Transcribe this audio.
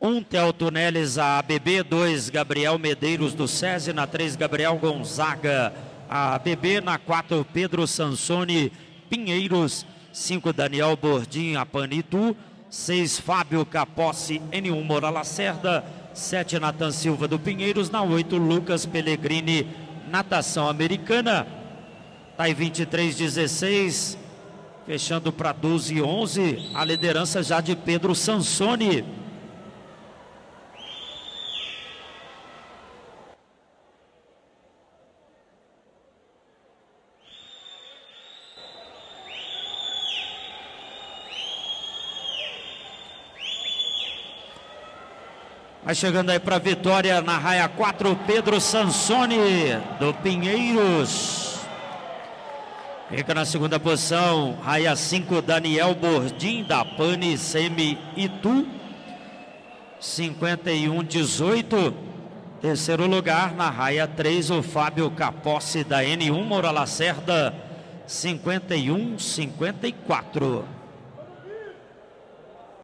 Um Telto a ABB. Dois Gabriel Medeiros do SESI. Na três, Gabriel Gonzaga, a ABB. Na quatro, Pedro Sansone Pinheiros. Cinco, Daniel Bordim, a Panitu. Seis, Fábio Capossi, N1 Moura Lacerda. Sete, Natan Silva do Pinheiros. Na oito, Lucas Pellegrini, Natação Americana. Tá aí 23, 16. Fechando para 12 e 11. A liderança já de Pedro Sansone. Vai chegando aí para vitória na raia 4, Pedro Sansone, do Pinheiros. Fica na segunda posição, raia 5, Daniel Bordim, da Pane Semi Itu. 51-18. Terceiro lugar, na raia 3, o Fábio Caposse, da N1 Moura Lacerda. 51-54.